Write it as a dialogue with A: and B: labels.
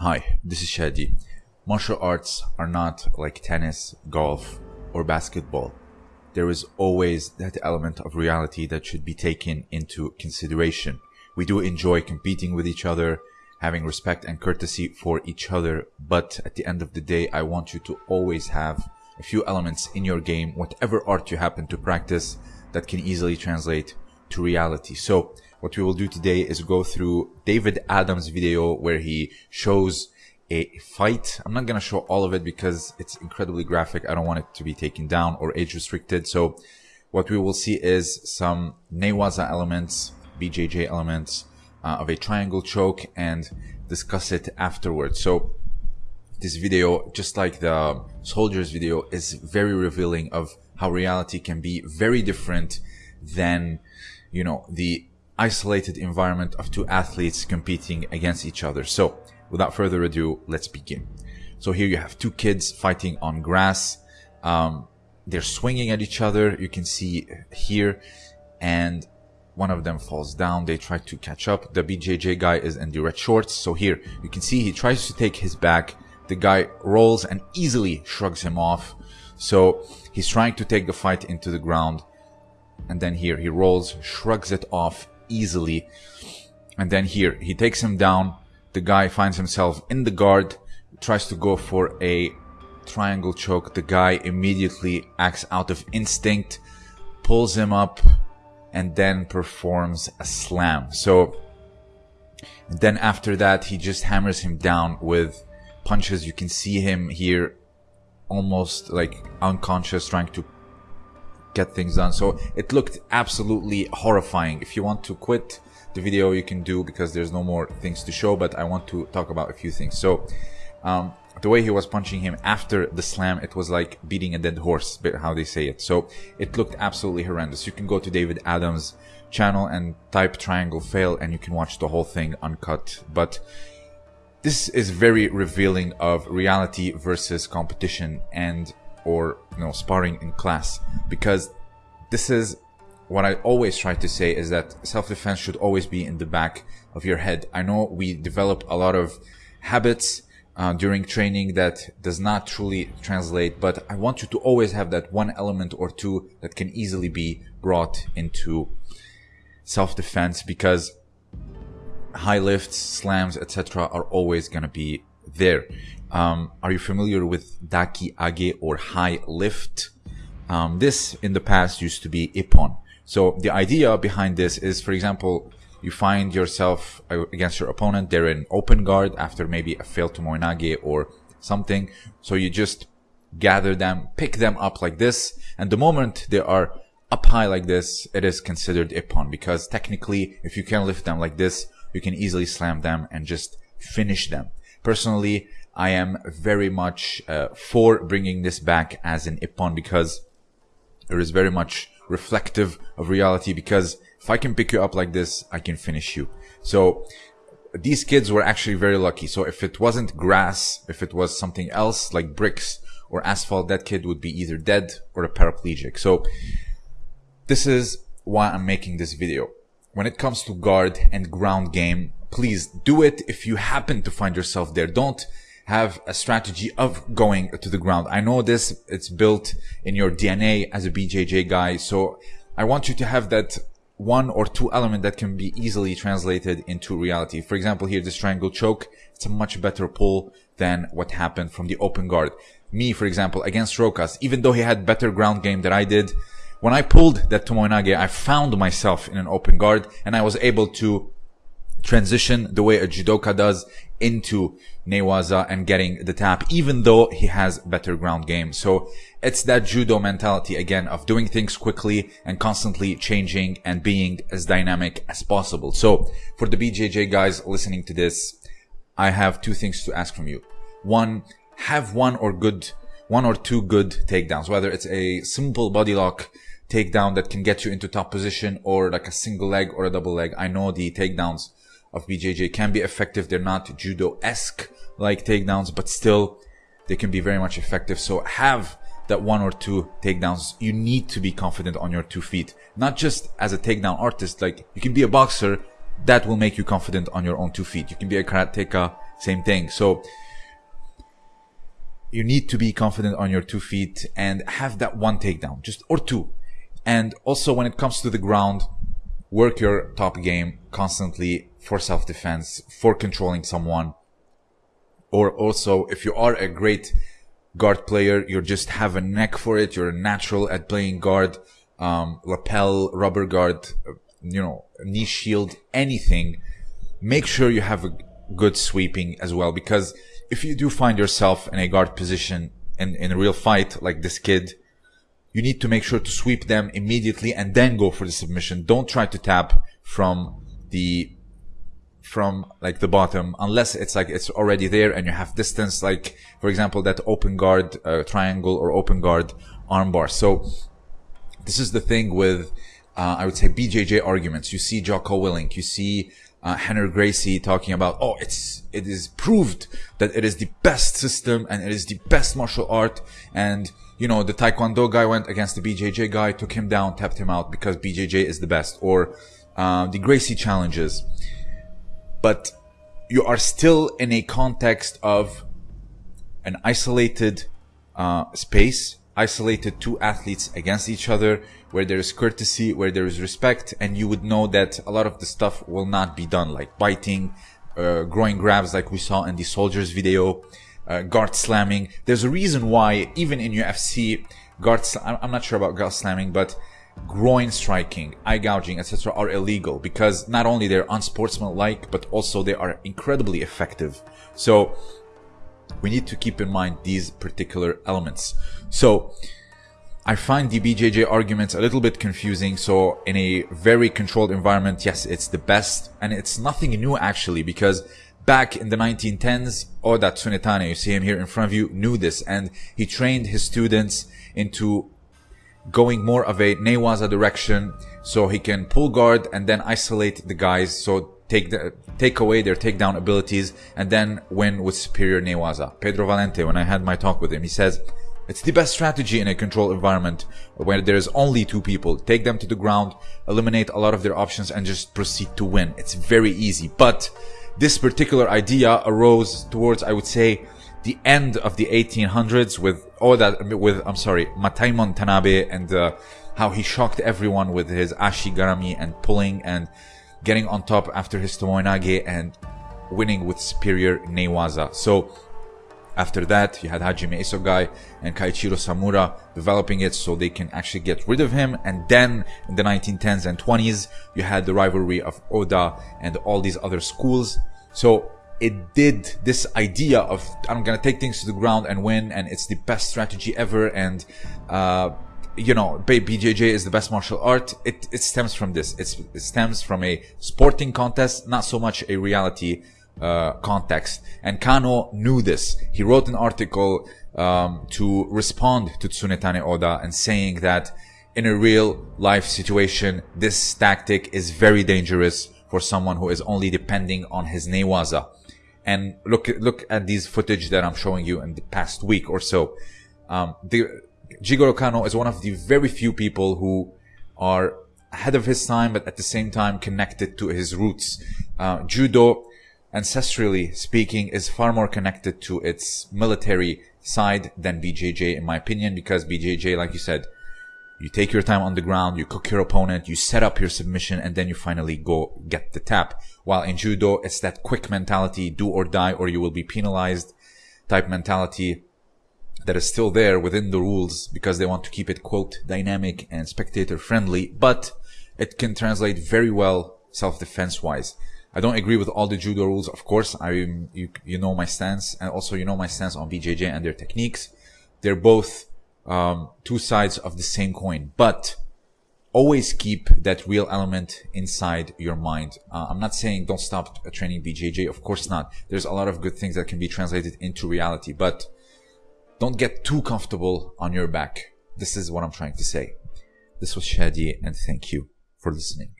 A: Hi, this is Shadi. Martial arts are not like tennis, golf, or basketball. There is always that element of reality that should be taken into consideration. We do enjoy competing with each other, having respect and courtesy for each other, but at the end of the day, I want you to always have a few elements in your game, whatever art you happen to practice, that can easily translate to reality. So, what we will do today is go through David Adams' video where he shows a fight. I'm not going to show all of it because it's incredibly graphic. I don't want it to be taken down or age restricted. So what we will see is some Newaza elements, BJJ elements uh, of a triangle choke and discuss it afterwards. So this video, just like the soldiers video, is very revealing of how reality can be very different than, you know, the isolated environment of two athletes competing against each other. So without further ado, let's begin. So here you have two kids fighting on grass. Um, they're swinging at each other. You can see here and one of them falls down. They try to catch up. The BJJ guy is in the red shorts. So here you can see he tries to take his back. The guy rolls and easily shrugs him off. So he's trying to take the fight into the ground. And then here he rolls, shrugs it off easily. And then here, he takes him down. The guy finds himself in the guard, tries to go for a triangle choke. The guy immediately acts out of instinct, pulls him up, and then performs a slam. So then after that, he just hammers him down with punches. You can see him here almost like unconscious trying to get things done. So it looked absolutely horrifying. If you want to quit the video, you can do because there's no more things to show, but I want to talk about a few things. So, um, the way he was punching him after the slam, it was like beating a dead horse, how they say it. So it looked absolutely horrendous. You can go to David Adams' channel and type triangle fail and you can watch the whole thing uncut. But this is very revealing of reality versus competition and or you know sparring in class because this is what I always try to say is that self-defense should always be in the back of your head. I know we develop a lot of habits uh, during training that does not truly translate, but I want you to always have that one element or two that can easily be brought into self-defense because high lifts, slams, etc. are always going to be there. Um, are you familiar with daki age or high lift? Um, this in the past used to be ippon. So the idea behind this is, for example, you find yourself uh, against your opponent, they're in open guard after maybe a failed tomoe-nage or something. So you just gather them, pick them up like this. And the moment they are up high like this, it is considered ippon because technically, if you can lift them like this, you can easily slam them and just finish them. Personally, I am very much uh, for bringing this back as an Ippon because it is very much reflective of reality because if I can pick you up like this, I can finish you. So these kids were actually very lucky. So if it wasn't grass, if it was something else like bricks or asphalt, that kid would be either dead or a paraplegic. So this is why I'm making this video. When it comes to guard and ground game, please do it if you happen to find yourself there. Don't have a strategy of going to the ground. I know this, it's built in your DNA as a BJJ guy. So I want you to have that one or two element that can be easily translated into reality. For example, here, this triangle choke, it's a much better pull than what happened from the open guard. Me, for example, against Rokas, even though he had better ground game than I did, when I pulled that Tomoe-nage, I found myself in an open guard and I was able to transition the way a judoka does into Newaza and getting the tap, even though he has better ground game. So it's that judo mentality again of doing things quickly and constantly changing and being as dynamic as possible. So for the BJJ guys listening to this, I have two things to ask from you. One, have one or good, one or two good takedowns, whether it's a simple body lock takedown that can get you into top position or like a single leg or a double leg. I know the takedowns of BJJ can be effective. They're not judo-esque like takedowns, but still they can be very much effective. So have that one or two takedowns. You need to be confident on your two feet, not just as a takedown artist. Like you can be a boxer that will make you confident on your own two feet. You can be a karateka same thing. So you need to be confident on your two feet and have that one takedown, just or two. And also when it comes to the ground, work your top game constantly for self-defense, for controlling someone. Or also if you are a great guard player, you just have a neck for it. You're natural at playing guard, um, lapel, rubber guard, you know, knee shield, anything. Make sure you have a good sweeping as well, because if you do find yourself in a guard position in, in a real fight like this kid, you need to make sure to sweep them immediately and then go for the submission. Don't try to tap from the from like the bottom unless it's like it's already there and you have distance like for example that open guard uh, triangle or open guard armbar. So this is the thing with uh, I would say BJJ arguments. You see Jocko Willink. You see uh, Rener Gracie talking about oh it's it is proved that it is the best system and it is the best martial art. And you know the Taekwondo guy went against the BJJ guy took him down tapped him out because BJJ is the best. Or uh, the Gracie challenges. But you are still in a context of an isolated uh, space, isolated two athletes against each other, where there is courtesy, where there is respect, and you would know that a lot of the stuff will not be done, like biting, uh, groin grabs, like we saw in the soldiers video, uh, guard slamming. There's a reason why, even in UFC, guard, I'm not sure about guard slamming, but groin striking, eye gouging, etc. are illegal because not only they're unsportsmanlike, but also they are incredibly effective. So we need to keep in mind these particular elements. So I find the BJJ arguments a little bit confusing. So in a very controlled environment, yes, it's the best and it's nothing new actually because back in the 1910s, Oda Tsunetane, you see him here in front of you, knew this and he trained his students into going more of a Newaza direction so he can pull guard and then isolate the guys so take the take away their takedown abilities and then win with superior Newaza. Pedro Valente, when I had my talk with him, he says it's the best strategy in a controlled environment where there is only two people. Take them to the ground, eliminate a lot of their options and just proceed to win. It's very easy. But this particular idea arose towards, I would say, the end of the 1800s with all that with I'm sorry Mataemon Tanabe and uh, how he shocked everyone with his ashigarami and pulling and getting on top after his tomoenage and winning with superior Newaza. So after that, you had Hajime Isogai and Kaichiro Samura developing it so they can actually get rid of him. And then in the 1910s and 20s, you had the rivalry of Oda and all these other schools. So it did this idea of I'm gonna take things to the ground and win, and it's the best strategy ever, and uh, you know, BJJ is the best martial art. It it stems from this. It's, it stems from a sporting contest, not so much a reality uh, context. And Kano knew this. He wrote an article um, to respond to Tsunetane Oda and saying that in a real life situation, this tactic is very dangerous for someone who is only depending on his newaza and look look at these footage that I'm showing you in the past week or so. Um, the Jigoro Kano is one of the very few people who are ahead of his time, but at the same time connected to his roots. Uh, judo, ancestrally speaking, is far more connected to its military side than BJJ, in my opinion, because BJJ, like you said, you take your time on the ground, you cook your opponent, you set up your submission, and then you finally go get the tap. While in judo, it's that quick mentality, do or die, or you will be penalized type mentality that is still there within the rules because they want to keep it quote dynamic and spectator friendly, but it can translate very well self-defense wise. I don't agree with all the judo rules, of course. I you you know my stance, and also you know my stance on BJJ and their techniques. They're both um, two sides of the same coin, but always keep that real element inside your mind. Uh, I'm not saying don't stop training BJJ. Of course not. There's a lot of good things that can be translated into reality, but don't get too comfortable on your back. This is what I'm trying to say. This was Shadi and thank you for listening.